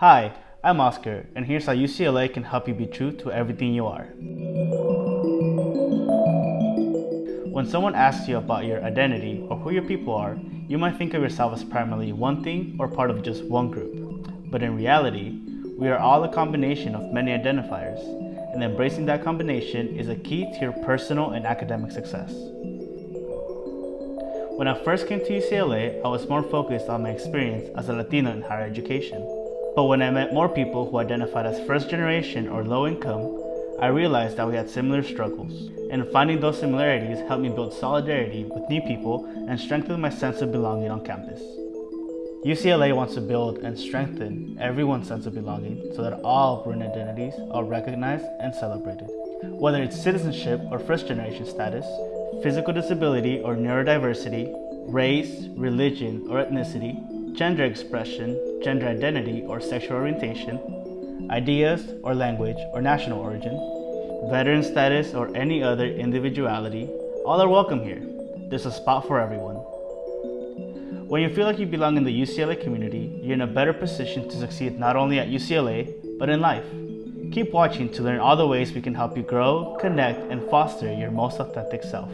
Hi, I'm Oscar, and here's how UCLA can help you be true to everything you are. When someone asks you about your identity or who your people are, you might think of yourself as primarily one thing or part of just one group. But in reality, we are all a combination of many identifiers, and embracing that combination is a key to your personal and academic success. When I first came to UCLA, I was more focused on my experience as a Latino in higher education. But when I met more people who identified as first generation or low income, I realized that we had similar struggles. And finding those similarities helped me build solidarity with new people and strengthen my sense of belonging on campus. UCLA wants to build and strengthen everyone's sense of belonging so that all Bruin identities are recognized and celebrated. Whether it's citizenship or first generation status, physical disability or neurodiversity, race, religion or ethnicity, gender expression, gender identity or sexual orientation, ideas or language or national origin, veteran status or any other individuality, all are welcome here. There's a spot for everyone. When you feel like you belong in the UCLA community, you're in a better position to succeed not only at UCLA, but in life. Keep watching to learn all the ways we can help you grow, connect, and foster your most authentic self.